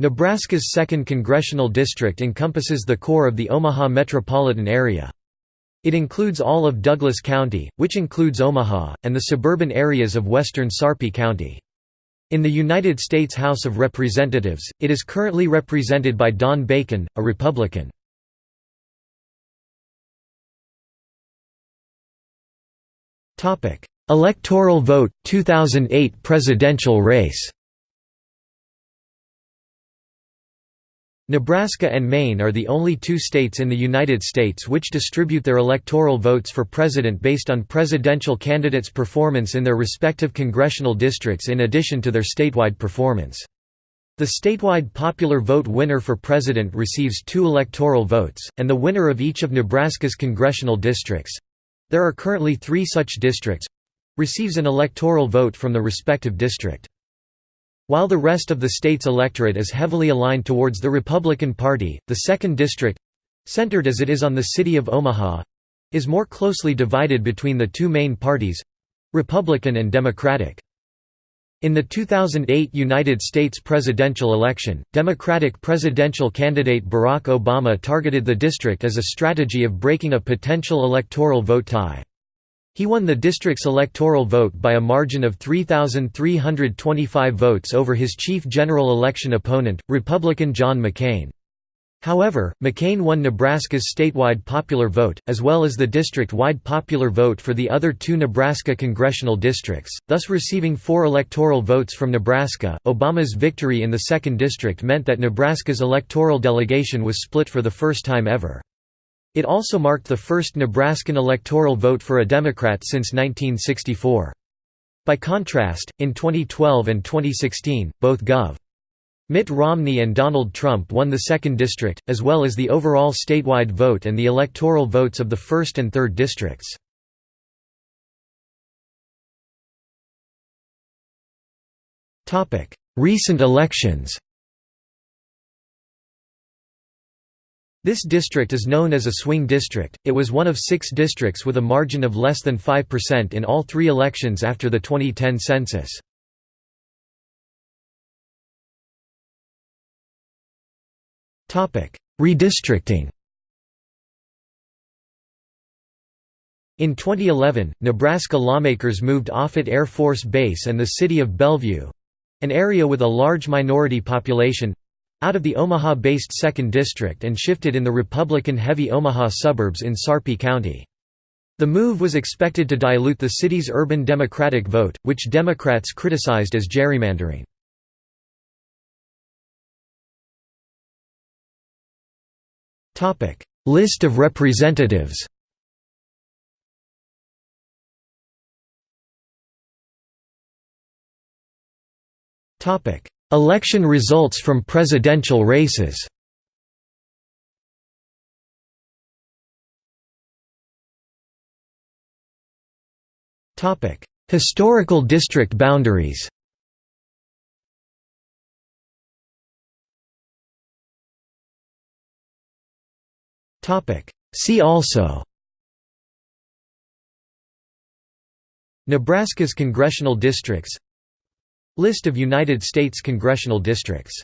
Nebraska's 2nd Congressional District encompasses the core of the Omaha metropolitan area. It includes all of Douglas County, which includes Omaha, and the suburban areas of western Sarpy County. In the United States House of Representatives, it is currently represented by Don Bacon, a Republican. Electoral vote, 2008 presidential race Nebraska and Maine are the only two states in the United States which distribute their electoral votes for president based on presidential candidates' performance in their respective congressional districts in addition to their statewide performance. The statewide popular vote winner for president receives two electoral votes, and the winner of each of Nebraska's congressional districts—there are currently three such districts—receives an electoral vote from the respective district. While the rest of the state's electorate is heavily aligned towards the Republican Party, the 2nd District—centered as it is on the city of Omaha—is more closely divided between the two main parties—Republican and Democratic. In the 2008 United States presidential election, Democratic presidential candidate Barack Obama targeted the district as a strategy of breaking a potential electoral vote tie. He won the district's electoral vote by a margin of 3,325 votes over his chief general election opponent, Republican John McCain. However, McCain won Nebraska's statewide popular vote, as well as the district-wide popular vote for the other two Nebraska congressional districts, thus receiving four electoral votes from Nebraska. Obama's victory in the 2nd District meant that Nebraska's electoral delegation was split for the first time ever. It also marked the first Nebraskan electoral vote for a Democrat since 1964. By contrast, in 2012 and 2016, both Gov. Mitt Romney and Donald Trump won the 2nd District, as well as the overall statewide vote and the electoral votes of the 1st and 3rd districts. Recent elections This district is known as a swing district, it was one of six districts with a margin of less than 5% in all three elections after the 2010 census. Redistricting In 2011, Nebraska lawmakers moved Offutt Air Force Base and the city of Bellevue—an area with a large minority population, out of the Omaha-based 2nd District and shifted in the Republican-heavy Omaha suburbs in Sarpy County. The move was expected to dilute the city's urban Democratic vote, which Democrats criticized as gerrymandering. List of representatives Election results from presidential races. Historical district boundaries. See also. Nebraska's congressional districts List of United States congressional districts